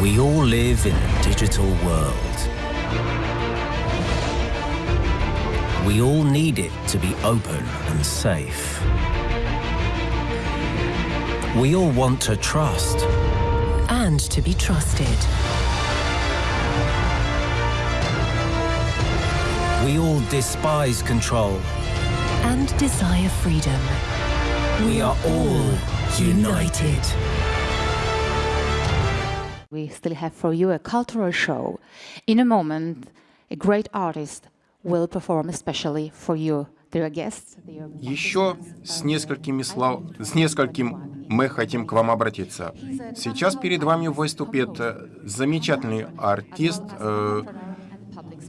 We all live in a digital world. We all need it to be open and safe. We all want to trust. and to be trusted. We all despise control. and desire freedom. We are all united. We still have for you a cultural show. In a moment, a great artist will perform especially for you, dear guests. Dear Еще с несколькими слов, с нескольким мы хотим к вам обратиться. Сейчас перед вами выступит э, замечательный артист э,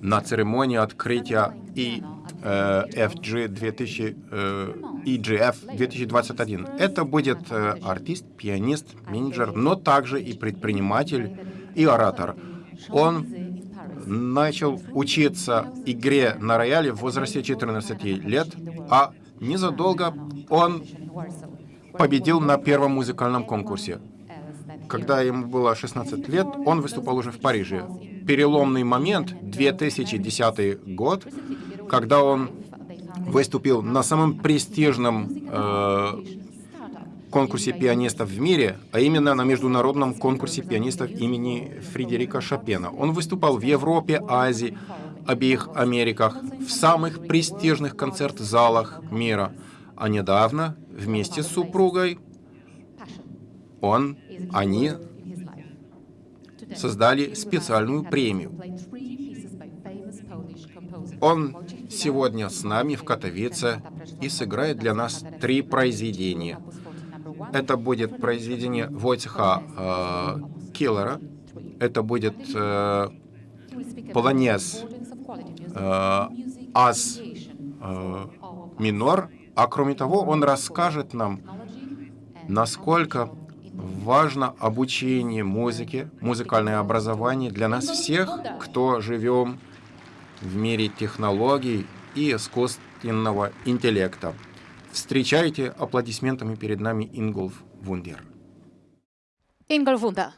на церемонии открытия и FG 2000, э, EGF 2021. Это будет э, артист, пианист, менеджер, но также и предприниматель и оратор. Он начал учиться игре на рояле в возрасте 14 лет, а незадолго он победил на первом музыкальном конкурсе. Когда ему было 16 лет, он выступал уже в Париже. Переломный момент, 2010 год, когда он выступил на самом престижном э, конкурсе пианистов в мире, а именно на международном конкурсе пианистов имени Фредерика Шопена. Он выступал в Европе, Азии, обеих Америках, в самых престижных концерт-залах мира. А недавно вместе с супругой он, они создали специальную премию. Он сегодня с нами в Катовице и сыграет для нас три произведения. Это будет произведение Войцеха э, Киллера, это будет э, полонез э, Ас э, минор, а кроме того он расскажет нам, насколько важно обучение музыке, музыкальное образование для нас всех, кто живем в мире технологий и искусственного интеллекта. Встречайте аплодисментами перед нами Ингolf Вундер. Ingolf Wunder.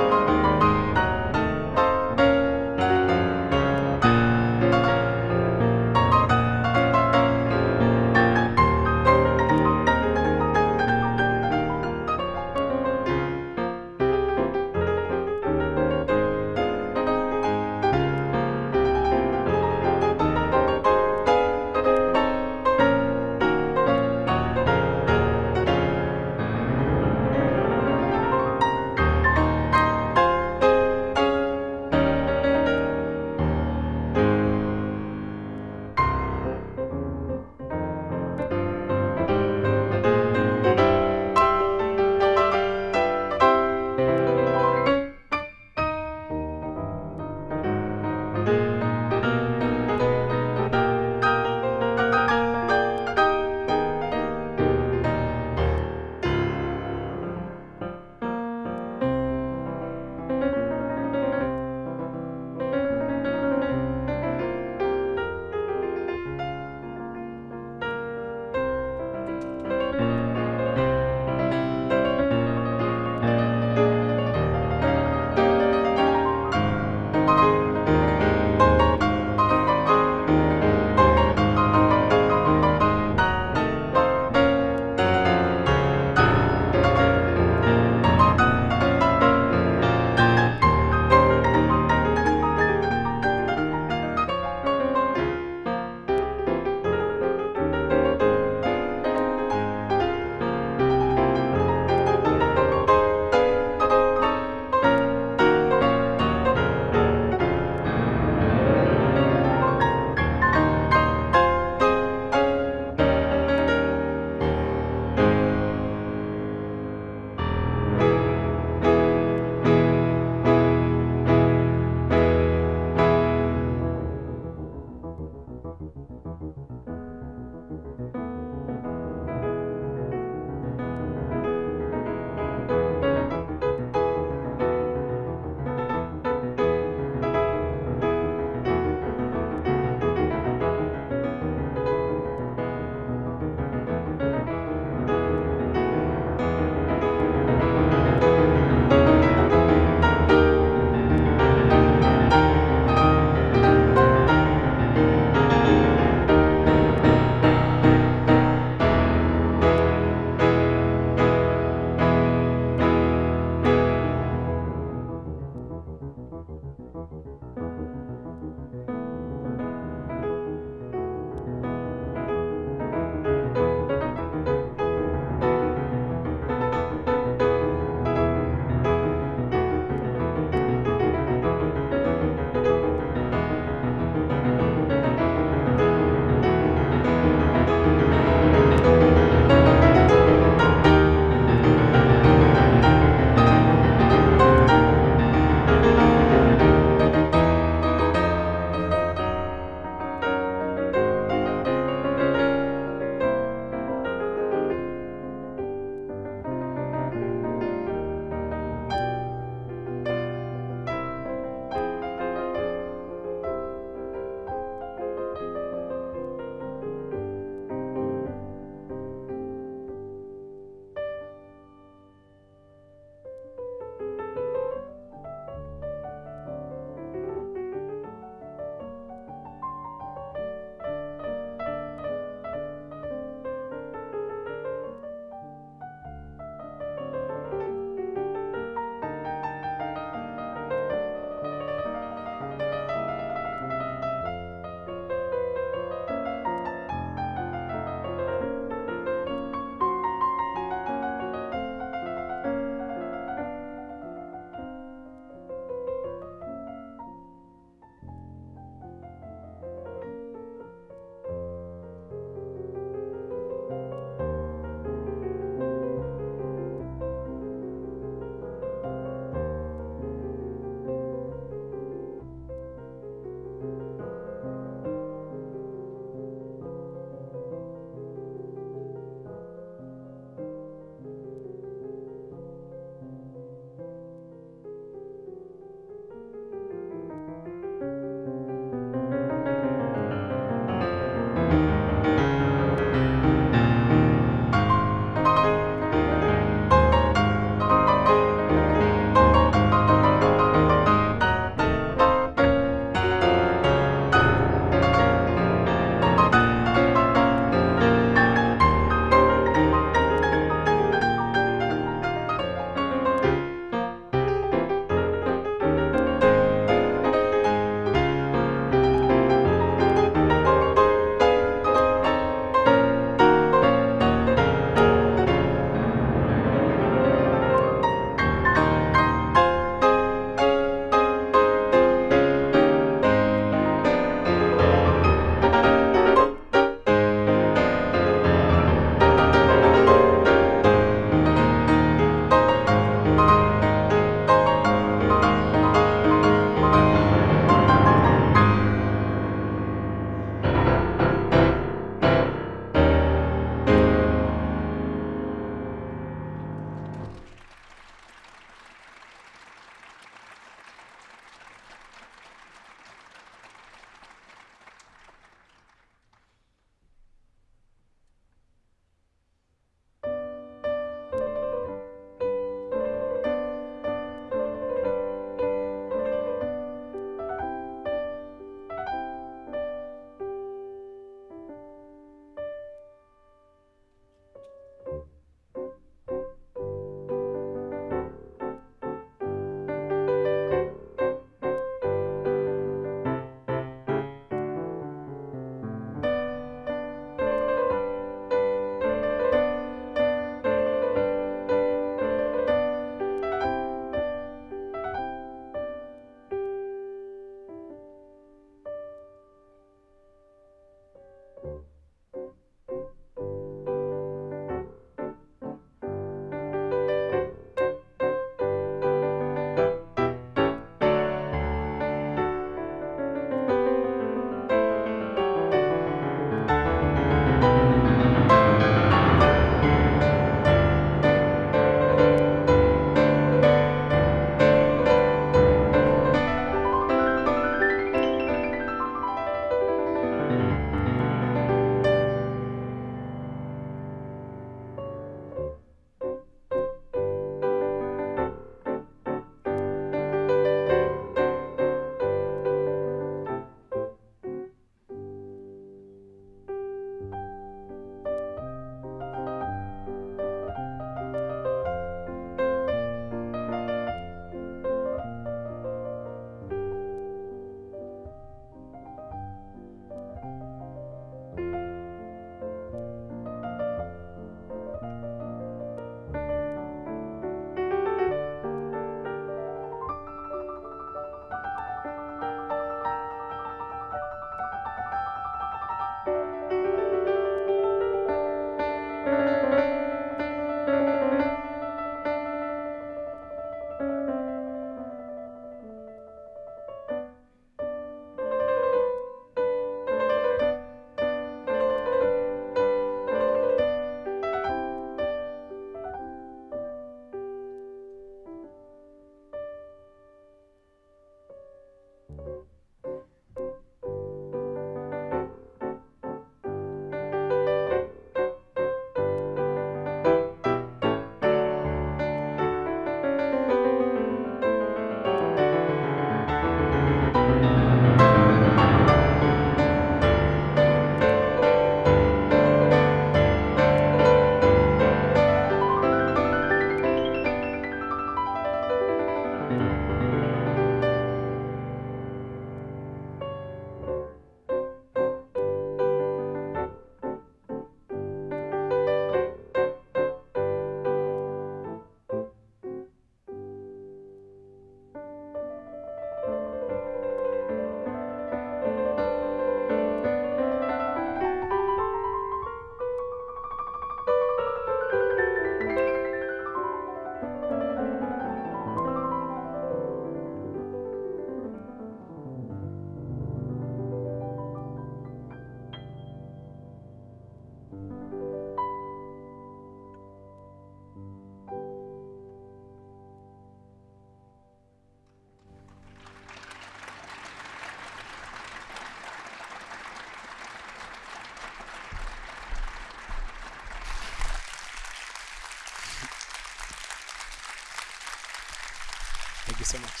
You so much.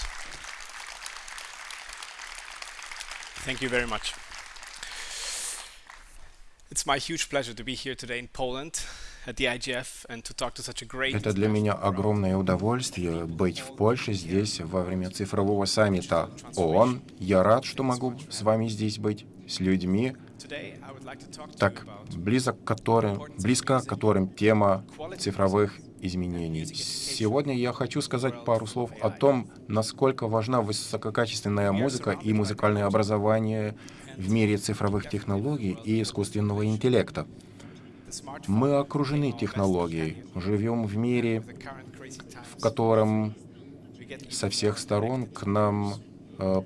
Thank you very much. It's my huge pleasure to be here today in Poland at the IGF and to talk to such a great Это для меня огромное удовольствие быть в Польше здесь во время цифрового саммита ООН. Я рад, что могу с вами здесь быть, с людьми, так близко к которым, близко к которым тема цифровых изменений. Сегодня я хочу сказать пару слов о том, насколько важна высококачественная музыка и музыкальное образование в мире цифровых технологий и искусственного интеллекта. Мы окружены технологией, живем в мире, в котором со всех сторон к нам, э,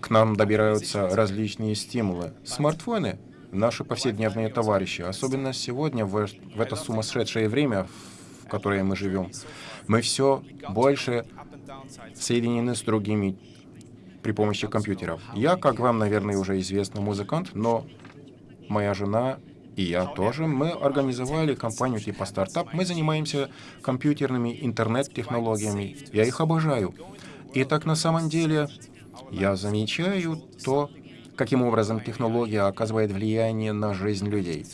к нам добираются различные стимулы. Смартфоны — наши повседневные товарищи, особенно сегодня, в, в это сумасшедшее время, в которое мы живем. Мы все больше соединены с другими при помощи компьютеров. Я, как вам, наверное, уже известно, музыкант, но моя жена и я тоже, мы организовали компанию типа стартап. Мы занимаемся компьютерными интернет-технологиями. Я их обожаю. И так на самом деле я замечаю то, каким образом технология оказывает влияние на жизнь людей.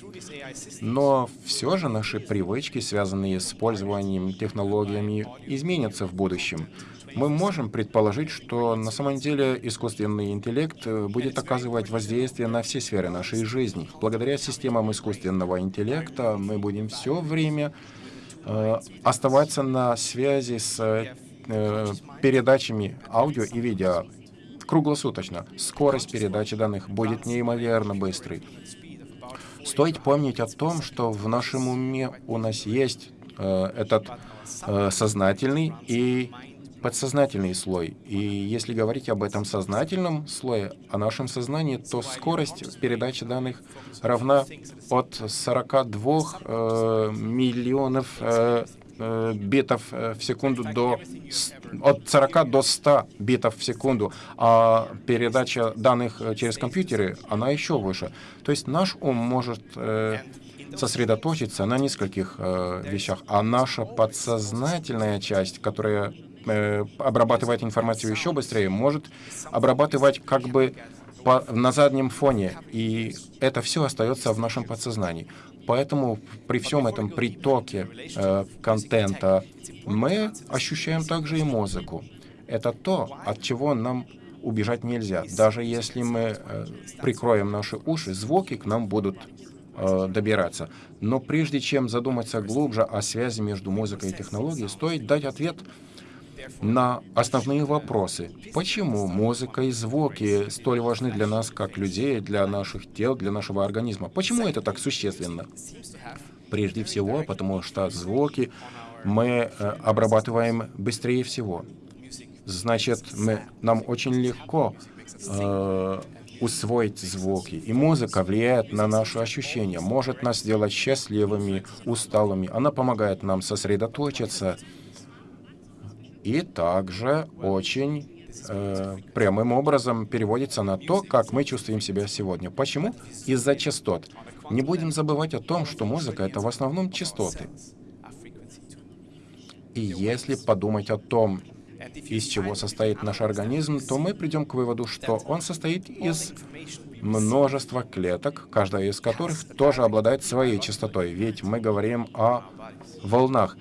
Но все же наши привычки, связанные с использованием технологиями, изменятся в будущем. Мы можем предположить, что на самом деле искусственный интеллект э, будет оказывать воздействие на все сферы нашей жизни. Благодаря системам искусственного интеллекта мы будем все время э, оставаться на связи с э, передачами аудио и видео круглосуточно. Скорость передачи данных будет неимоверно быстрой. Стоит помнить о том, что в нашем уме у нас есть э, этот э, сознательный и подсознательный слой. И если говорить об этом сознательном слое, о нашем сознании, то скорость передачи данных равна от 42 э, миллионов э, битов э, в секунду до от 40 до 100 битов в секунду, а передача данных э, через компьютеры, она еще выше. То есть наш ум может э, сосредоточиться на нескольких э, вещах, а наша подсознательная часть, которая э, обрабатывает информацию еще быстрее, может обрабатывать как бы по- на заднем фоне, и это все остается в нашем подсознании. Поэтому при всем этом притоке э, контента мы ощущаем также и музыку. Это то, от чего нам убежать нельзя. Даже если мы э, прикроем наши уши, звуки к нам будут э, добираться. Но прежде чем задуматься глубже о связи между музыкой и технологией, стоит дать ответ на основные вопросы. Почему музыка и звуки столь важны для нас, как людей, для наших тел, для нашего организма? Почему это так существенно? Прежде всего, потому что звуки мы э, обрабатываем быстрее всего. Значит, мы, нам очень легко э, усвоить звуки. И музыка влияет на наши ощущения, может нас сделать счастливыми, усталыми. Она помогает нам сосредоточиться и также очень э, прямым образом переводится на то, как мы чувствуем себя сегодня. Почему? Из-за частот. Не будем забывать о том, что музыка — это в основном частоты. И если подумать о том, из чего состоит наш организм, то мы придем к выводу, что он состоит из множества клеток, каждая из которых тоже обладает своей частотой. Ведь мы говорим о волнах.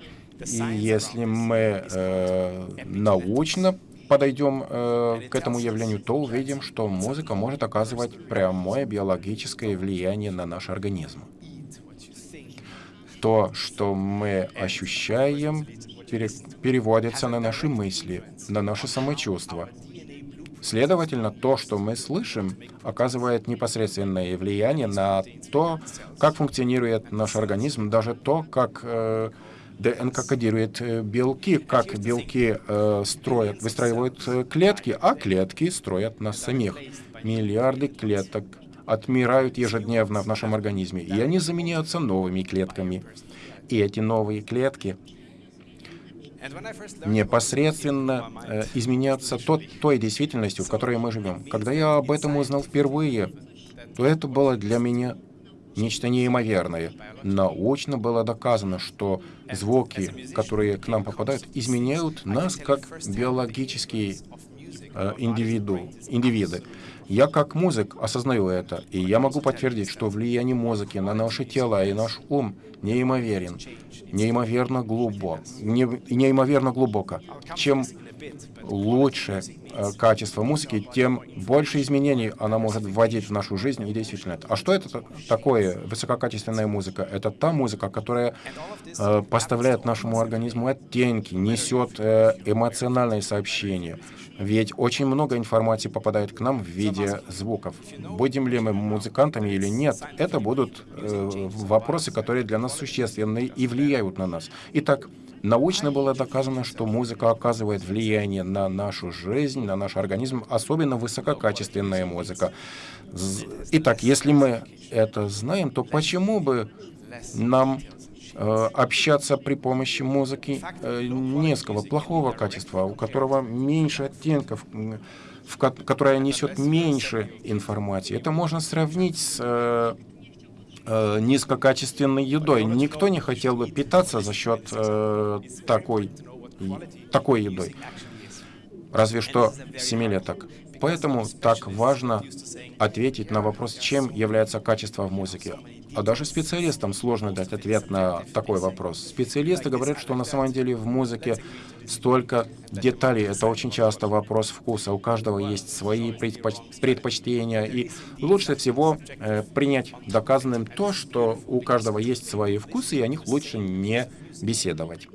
И если мы э, научно подойдем э, к этому явлению, то увидим, что музыка может оказывать прямое биологическое влияние на наш организм. То, что мы ощущаем, пере- переводится на наши мысли, на наше самочувство. Следовательно, то, что мы слышим, оказывает непосредственное влияние на то, как функционирует наш организм, даже то, как э, ДНК кодирует э, белки, как белки э, строят, выстраивают э, клетки, а клетки строят нас самих. Миллиарды клеток отмирают ежедневно в нашем организме, и они заменяются новыми клетками. И эти новые клетки непосредственно э, изменяться тот, той действительностью, в которой мы живем. Когда я об этом узнал впервые, то это было для меня нечто неимоверное. Научно было доказано, что звуки, которые к нам попадают, изменяют нас как биологические э, индивиду, индивиды. Я как музык осознаю это, и я могу подтвердить, что влияние музыки на наши тела и наш ум неимоверен, неимоверно глубок, не, неимоверно глубоко. Чем лучше э, качество музыки, тем больше изменений она может вводить в нашу жизнь и действительно. А что это такое высококачественная музыка? Это та музыка, которая э, поставляет нашему организму оттенки, несет э, эмоциональные сообщения. Ведь очень много информации попадает к нам в виде звуков. Будем ли мы музыкантами или нет, это будут э, вопросы, которые для нас существенны и влияют на нас. Итак, Научно было доказано, что музыка оказывает влияние на нашу жизнь, на наш организм, особенно высококачественная музыка. Итак, если мы это знаем, то почему бы нам э, общаться при помощи музыки э, низкого, плохого качества, у которого меньше оттенков, в ко которая несет меньше информации. Это можно сравнить с э, низкокачественной едой. Никто не хотел бы питаться за счет э, такой, такой едой. Разве что семилеток. Поэтому так важно ответить на вопрос, чем является качество в музыке. А даже специалистам сложно дать ответ на такой вопрос. Специалисты говорят, что на самом деле в музыке столько деталей. Это очень часто вопрос вкуса. У каждого есть свои предпоч предпочтения. И лучше всего э, принять доказанным то, что у каждого есть свои вкусы, и о них лучше не беседовать.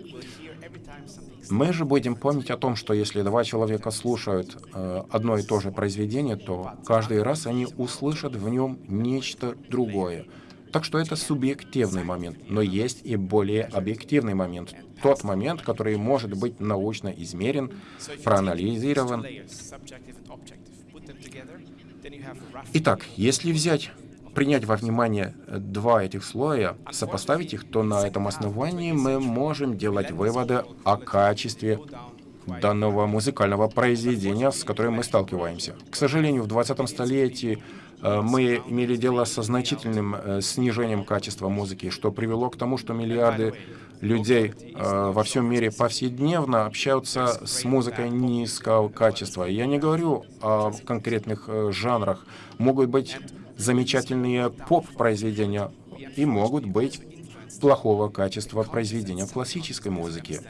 Мы же будем помнить о том, что если два человека слушают э, одно и то же произведение, то каждый раз они услышат в нем нечто другое. Так что это субъективный момент, но есть и более объективный момент. Тот момент, который может быть научно измерен, проанализирован. Итак, если взять принять во внимание два этих слоя, сопоставить их, то на этом основании мы можем делать выводы о качестве данного музыкального произведения, с которым мы сталкиваемся. К сожалению, в 20 столетии мы имели дело со значительным э, снижением качества музыки, что привело к тому, что миллиарды людей э, во всем мире повседневно общаются с музыкой низкого качества. Я не говорю о конкретных жанрах. Могут быть замечательные поп-произведения и могут быть плохого качества произведения классической музыки.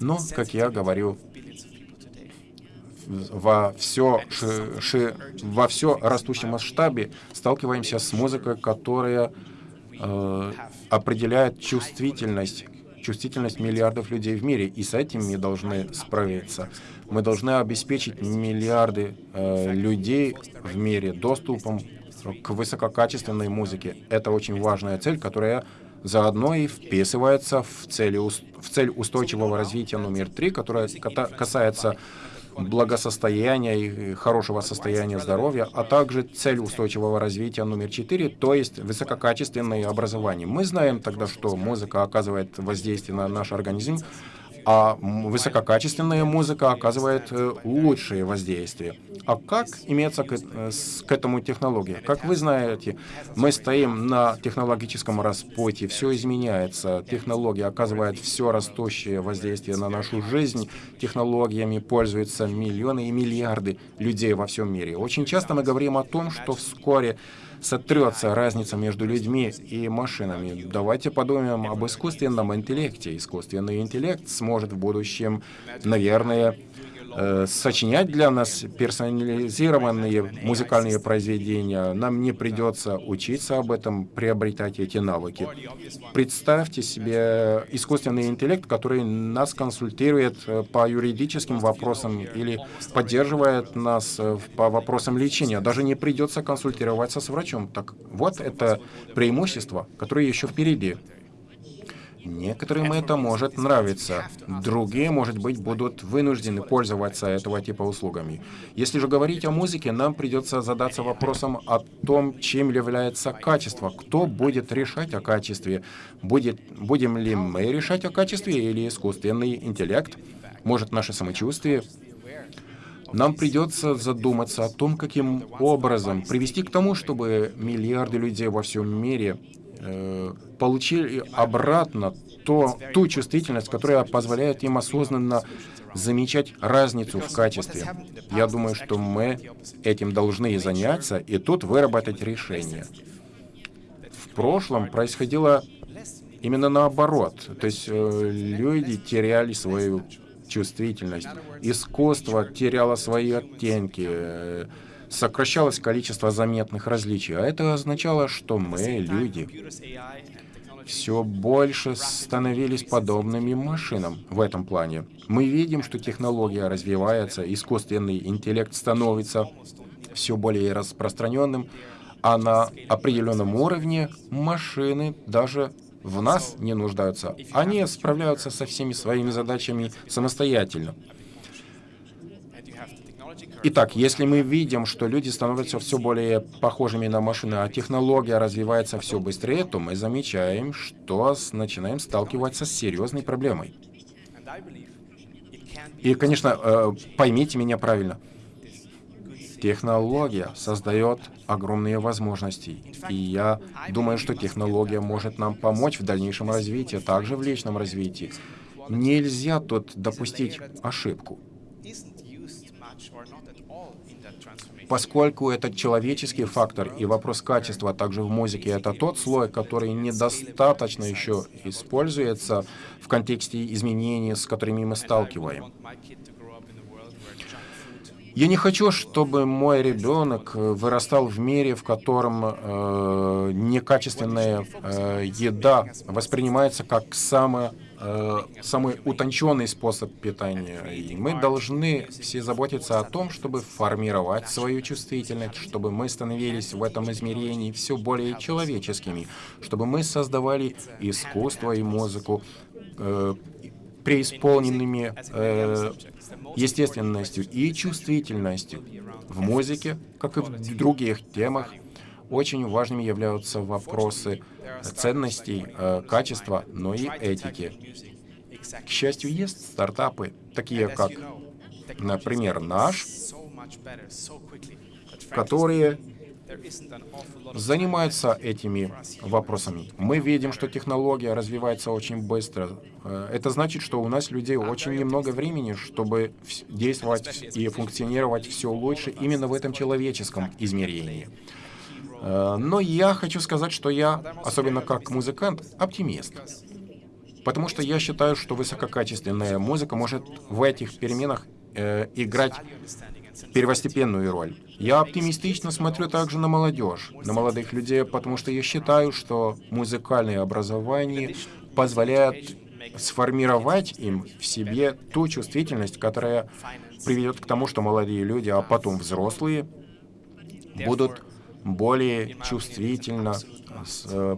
Но, как я говорю, во все, ши, ши, во все растущем масштабе сталкиваемся с музыкой, которая э, определяет чувствительность чувствительность миллиардов людей в мире, и с этим мы должны справиться. Мы должны обеспечить миллиарды э, людей в мире доступом к высококачественной музыке. Это очень важная цель, которая заодно и вписывается в, цели, в цель устойчивого развития номер три, которая касается благосостояния и хорошего состояния здоровья, а также цель устойчивого развития номер четыре, то есть высококачественное образование. Мы знаем тогда, что музыка оказывает воздействие на наш организм, а высококачественная музыка оказывает э, лучшее воздействие. А как имеется э, к этому технология? Как вы знаете, мы стоим на технологическом распутье, все изменяется, технология оказывает все растущее воздействие на нашу жизнь, технологиями пользуются миллионы и миллиарды людей во всем мире. Очень часто мы говорим о том, что вскоре сотрется разница между людьми и машинами. Давайте подумаем об искусственном интеллекте. Искусственный интеллект сможет в будущем, наверное, э, сочинять для нас персонализированные музыкальные произведения. Нам не придется учиться об этом, приобретать эти навыки. Представьте себе искусственный интеллект, который нас консультирует э, по юридическим вопросам или поддерживает нас э, по вопросам лечения. Даже не придется консультироваться с врачом. Так вот, это преимущество, которое еще впереди. Некоторым это может нравиться, другие, может быть, будут вынуждены пользоваться этого типа услугами. Если же говорить о музыке, нам придется задаться вопросом о том, чем является качество, кто будет решать о качестве, будет, будем ли мы решать о качестве или искусственный интеллект, может наше самочувствие. нам придется задуматься о том, каким образом привести к тому, чтобы миллиарды людей во всем мире получили обратно то, ту чувствительность, которая позволяет им осознанно замечать разницу в качестве. Я думаю, что мы этим должны и заняться, и тут выработать решение. В прошлом происходило именно наоборот. То есть э, люди теряли свою чувствительность, искусство теряло свои оттенки, э, сокращалось количество заметных различий. А это означало, что мы, люди, все больше становились подобными машинам в этом плане. Мы видим, что технология развивается, искусственный интеллект становится все более распространенным, а на определенном уровне машины даже в нас не нуждаются. Они справляются со всеми своими задачами самостоятельно. Итак, если мы видим, что люди становятся все более похожими на машины, а технология развивается все быстрее, то мы замечаем, что начинаем сталкиваться с серьезной проблемой. И, конечно, э, поймите меня правильно. Технология создает огромные возможности. И я думаю, что технология может нам помочь в дальнейшем развитии, также в личном развитии. Нельзя тут допустить ошибку. Поскольку это человеческий фактор и вопрос качества также в музыке, это тот слой, который недостаточно еще используется в контексте изменений, с которыми мы сталкиваем. Я не хочу, чтобы мой ребенок вырастал в мире, в котором э, некачественная э, еда воспринимается как самая самый утонченный способ питания. И мы должны все заботиться о том, чтобы формировать свою чувствительность, чтобы мы становились в этом измерении все более человеческими, чтобы мы создавали искусство и музыку э, преисполненными э, естественностью и чувствительностью. В музыке, как и в других темах, очень важными являются вопросы ценностей, э, качества, но и этики. К счастью, есть стартапы, такие как, например, наш, которые занимаются этими вопросами. Мы видим, что технология развивается очень быстро. Э, это значит, что у нас людей очень немного времени, чтобы действовать и функционировать все лучше именно в этом человеческом измерении. Э, но я хочу сказать, что я, особенно как музыкант, оптимист. Потому что я считаю, что высококачественная музыка может в этих переменах э, играть первостепенную роль. Я оптимистично смотрю также на молодежь, на молодых людей, потому что я считаю, что музыкальное образование позволяет сформировать им в себе ту чувствительность, которая приведет к тому, что молодые люди, а потом взрослые, будут более чувствительно э,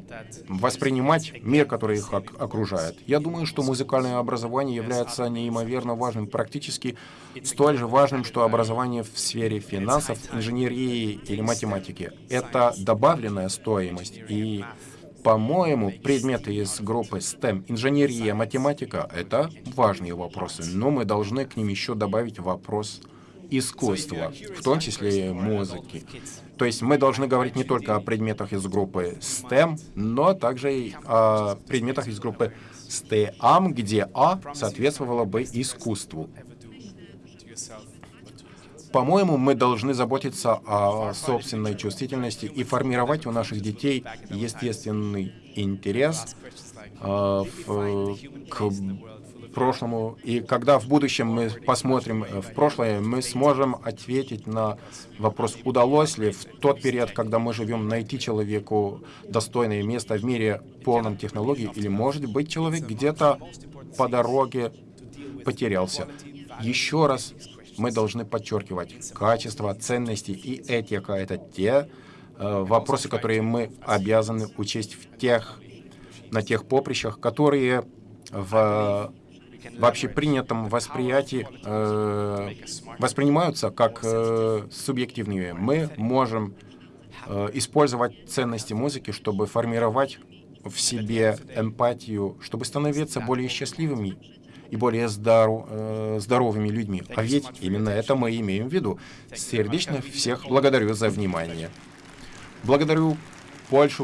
воспринимать мир, который их окружает. Я думаю, что музыкальное образование является неимоверно важным, практически столь же важным, что образование в сфере финансов, инженерии или математики. Это добавленная стоимость. И, по-моему, предметы из группы STEM, инженерия, математика — это важные вопросы, но мы должны к ним еще добавить вопрос искусства, в том числе музыки. То есть мы должны говорить не только о предметах из группы STEM, но также и о предметах из группы STEAM, где А соответствовало бы искусству. По-моему, мы должны заботиться о собственной чувствительности и формировать у наших детей естественный интерес в, к прошлому, и когда в будущем мы посмотрим э, в прошлое, мы сможем ответить на вопрос, удалось ли в тот период, когда мы живем, найти человеку достойное место в мире полном технологий, или, может быть, человек где-то по дороге потерялся. Еще раз мы должны подчеркивать качество, ценности и этика. Это те э, вопросы, которые мы обязаны учесть в тех, на тех поприщах, которые в в общепринятом восприятии э, воспринимаются как э, субъективные. Мы можем э, использовать ценности музыки, чтобы формировать в себе эмпатию, чтобы становиться более счастливыми и более здоров, э, здоровыми людьми. А ведь именно это мы имеем в виду. Сердечно всех благодарю за внимание. Благодарю Польшу,